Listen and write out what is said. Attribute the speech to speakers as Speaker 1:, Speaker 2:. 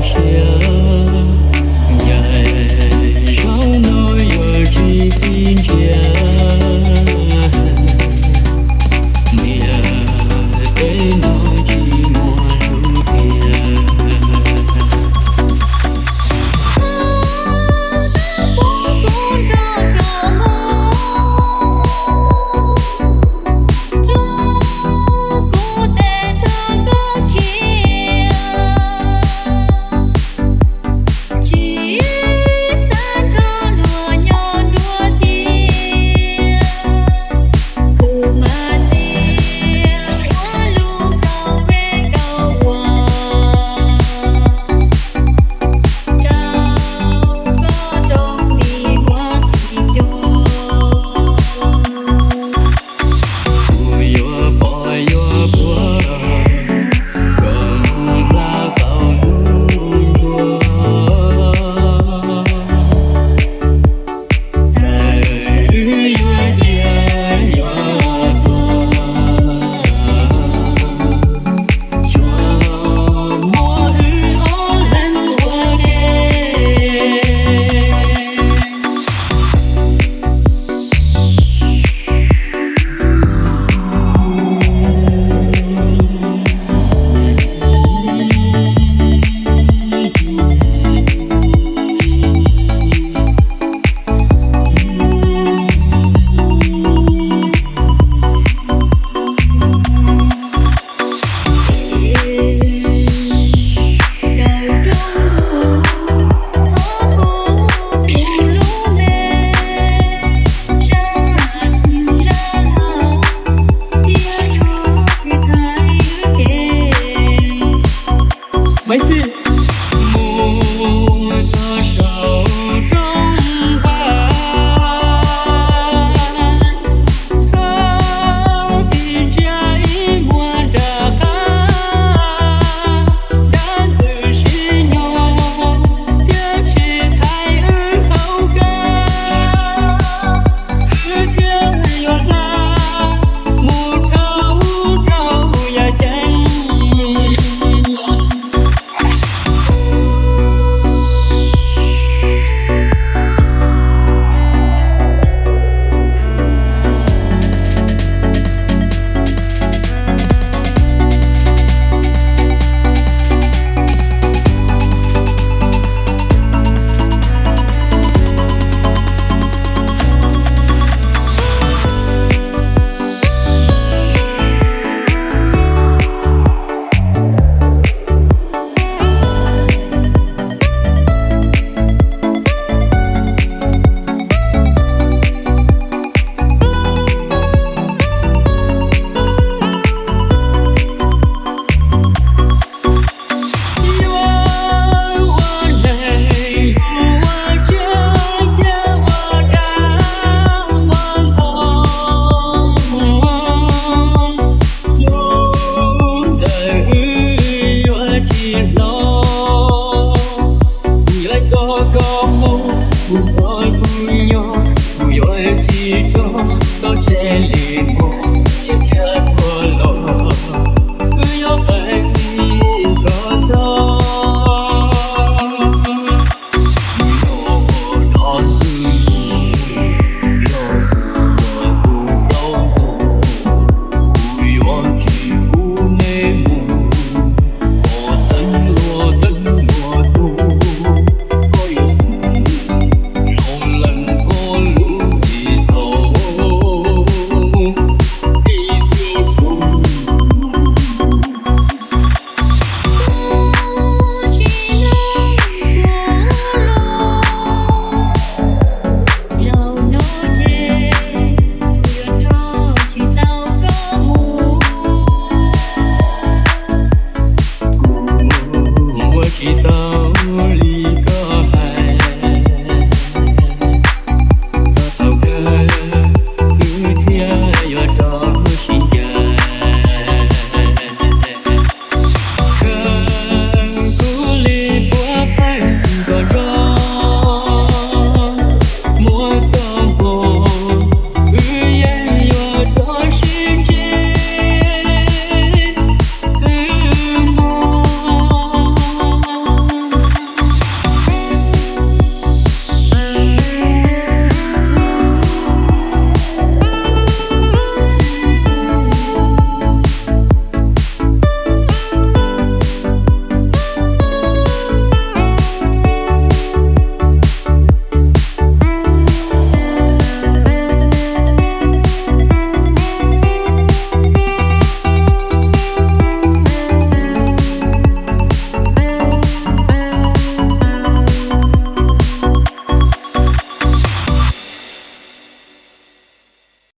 Speaker 1: Sợ